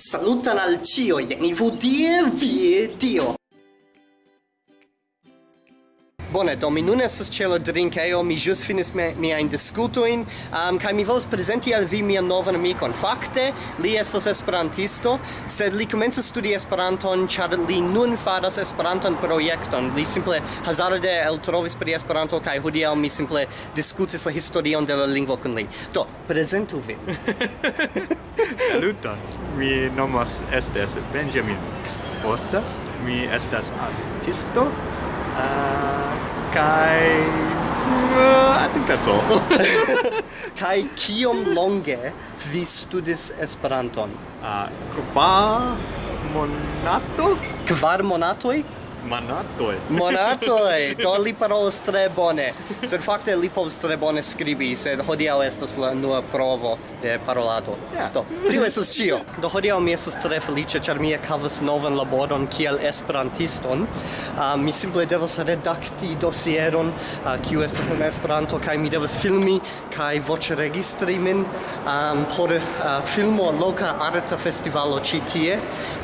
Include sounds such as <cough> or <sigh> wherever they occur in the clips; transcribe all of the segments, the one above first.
Salutan al cio, ni i vudie, vie, dio. Bone, do mi nun estas ĉe la drinkejo, mi ĵus finis me, miajn diskutojn um, kaj mi volas prezenti al vi mian novan amikon. Fakte, li estas esperantisto, sed li komencas studi Esperanton ĉar li nun faras Esperanton projekton. Li simple hazarde eltrovis pri Esperanto kaj hodiaŭ mi simple diskutis la historion de la lingvo kun li. Do, prezentu vin. <laughs> Saluton. Mi nomas estes Benjamin Foster. Mi estas artisto. Uh, kai uh, I think that's all. kai kiom longe vi studis Esperanton? Ah, uh, kvar monato? Kvar monatoj? Monatoj. <laughs> Monatoj, do li parolas tre bone. Sed fakte li povas tre bone skribi, sed hodiaŭ estas la nua provo de parolado. Yeah. Do, tio estas ĉio. Do hodiaŭ mi estas tre feliĉa, ĉar mi ekhavas novan laboron kiel esperantiston. Uh, mi simple devas redakti dosieron, uh, kiu estas en Esperanto, kaj mi devas filmi kaj voĉregistri min um, por uh, filmo loka arta festivalo ĉi tie.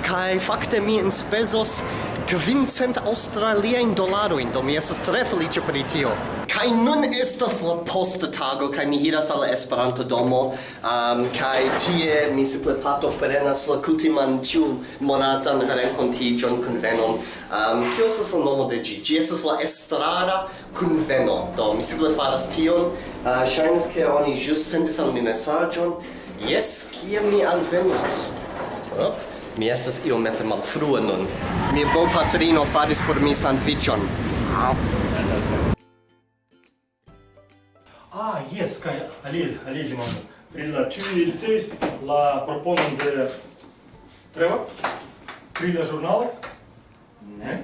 Kaj fakte mi enspezos kvincent cent australia in dolaro in do mi estas tre feliĉa pri tio. Kaj nun estas la posta tago kaj mi iras al Esperanto domo um, kaj tie mi simple pato prenas la kutiman ĉiu monatan renkontiĝon kunvenon. Um, kio estas la nomo de ĝi? Ĝi estas la estrara kunveno. Do mi simple faras tion. Uh, ŝajnas ke oni ĵus sendis al mi mesaĝon. Jes kie mi alvenas oh. Mi estas iomete malfrue nun. Mi bopatrino faris por mi sandviĉon. Ah, yes, kai Alil, Alil demando. Pri la ĉiuj ricevis la proponon de Trevor pri la ĵurnalo? Ne.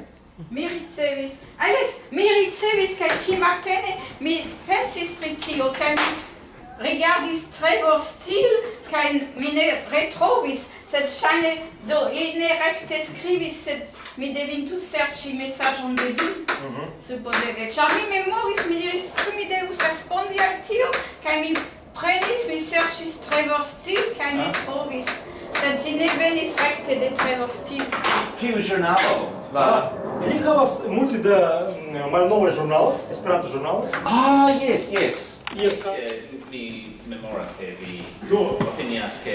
Mi ricevis, ah yes, mi ricevis kaj ĉi matene mi pensis pri tio, kaj mi rigardis Trevor stil cae mi ne retrovis, sed shine do li ne rekte skribis sed mi devintus serci messagion de vi, mm -hmm. supposere. Char mi memoris, mi diris, cum mi devus respondi al tio, cae mi prenis, mi sercis Trevor Steele, cae ne ah. trovis, sed gi ne venis rekte de Trevor stil Kiu giornalo? La... Ili havas multe da mm, malnovaj ĵurnaloj, Esperanto ĵurnaloj. Ah, yes, yes. Yes. yes. simply memorative Do. opinionske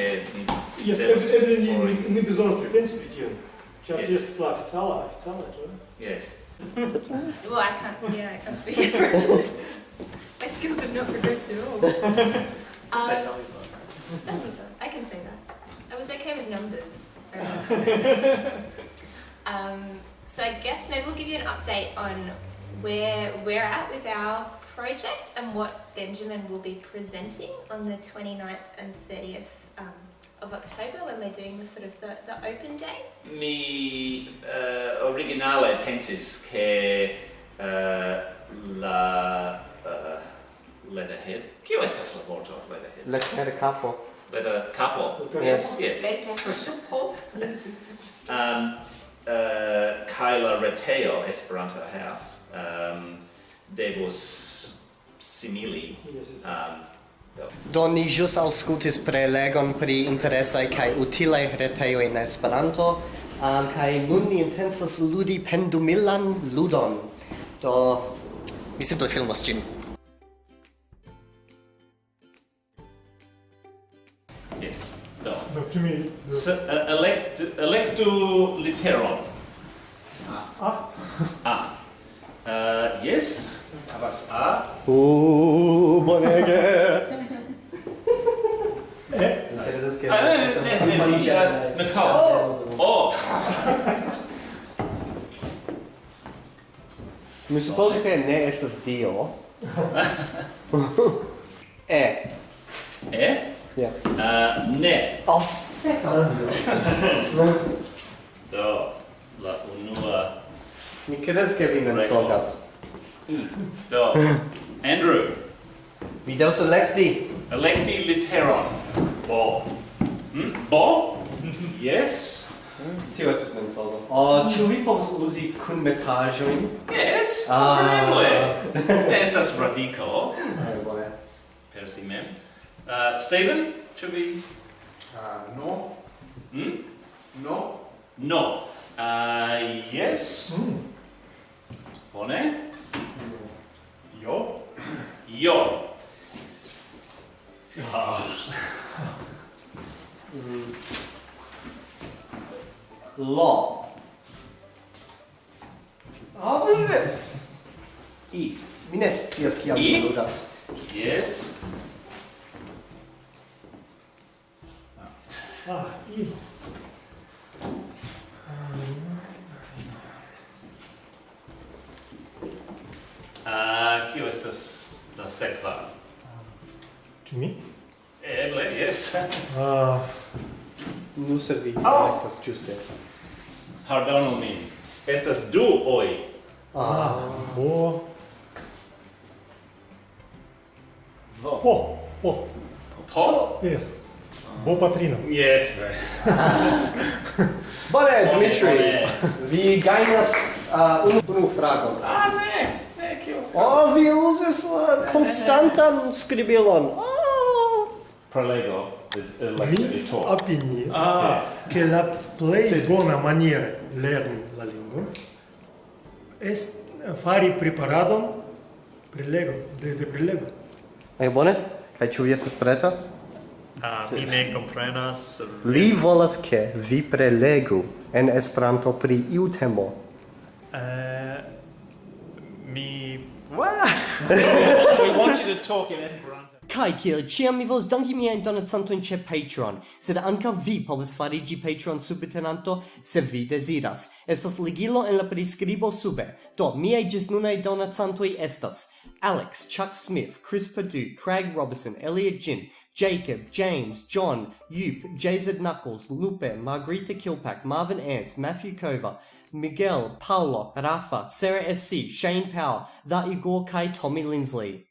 nie bezonstwie, więc widziałem. Trzeba jest dla oficjala, oficjala, czy? Yes. <laughs> well, I can't, yeah, I can't speak <laughs> My skills have not progressed at all. <laughs> Um, I can say that. I was okay with numbers. um, so I guess maybe we'll give you an update on where we're at with our project and what Benjamin will be presenting on the 29th and 30th um, of October when we're doing the sort of the, the open day. Mi uh, originale pensis che uh, la uh, letterhead. Kio estas la vorto letterhead? Letere capo. Letter capo. Yes. <laughs> Yes. Letter supro. Um, uh, kaj la retejo Esperanto havas um, devus simili um, Do ni ĵus aŭskultis prelegon pri interesaj kaj utilaj retejoj en Esperanto um, kaj nun ni intencas ludi pendumilan ludon. Do mi simple filmos ĝin. Yes. Do. Do, to mi... Do. S, uh, elect, electu literon. A. A. Uh, yes, havas A. Uh, bonege. eh? Ah, ne, ne, ne, ne, ne, ne, Oh! Mi supposi che ne estas Dio. e. E? Ja. Uh, ne. Oh, Do. Mi credes che vi mensogas. Do. Andrew. Vi devas elekti. Electi literon. Bo. Hm? Bo? yes. Tio estas mensogo. Oh, ah, ĉu vi povas uzi kunmetaĵojn? Yes, ah. kompreneble. Ne estas radiko. Bone. Per si mem. Uh, Steven, ĉu vi? Uh, no. Hm? No. No. Uh, yes. Mm. Bone? Io. Io. Lo. Ah, Sie? I. Mi ne scias kiam mi ludas. Yes. Ah, i. Uh, kio estas la sekva? Ĉu mi? Eble, jes. Ah, nu se vi ah. elektas ĝuste. Pardonu min. Estas du oi. Ah, ah. bo. Vo. Po. Po. Po? Yes. Bo patrino. Yes, ve. Bone, Dimitri. Vi gajnas uh, unu unu fragon. Ah, ne. Oh, vi uzis la konstantan skribilon. Oh. Prolego is elected to. Mi opinias ah. che la plei bona maniera lerni la lingua est fari preparadon prelego, de, de prelego. Ege bone? Kaj ĉu vi estas preta? Ah, mi ne comprenas. Li volas ke vi prelegu en Esperanto pri iu temo. Eh, mi <laughs> we want you to talk in Esperanto. Kai kiel ciam mi volas danki miajn donacantojn ĉe Patreon, sed ankaŭ vi povas fariĝi Patreon subtenanto se vi deziras. Estas ligilo en la priskribo sube. Do, miaj ĝisnunaj donacantoj estas Alex, Chuck Smith, Chris Perdue, Craig Robertson, Elliot Jin, Jacob, James, John, Yup, JZ Knuckles, Lupe, Margarita Kilpack, Marvin Ants, Matthew Kova, Miguel, Paolo, Rafa, Sarah SC, Shane Power, The Igor Kai, Tommy Lindsley.